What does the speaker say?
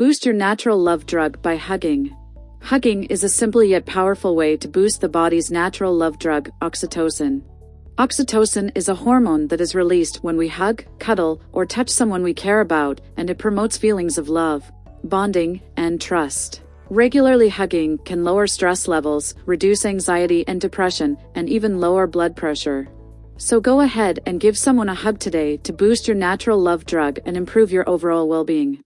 Boost your natural love drug by hugging. Hugging is a simple yet powerful way to boost the body's natural love drug, oxytocin. Oxytocin is a hormone that is released when we hug, cuddle, or touch someone we care about, and it promotes feelings of love, bonding, and trust. Regularly hugging can lower stress levels, reduce anxiety and depression, and even lower blood pressure. So go ahead and give someone a hug today to boost your natural love drug and improve your overall well-being.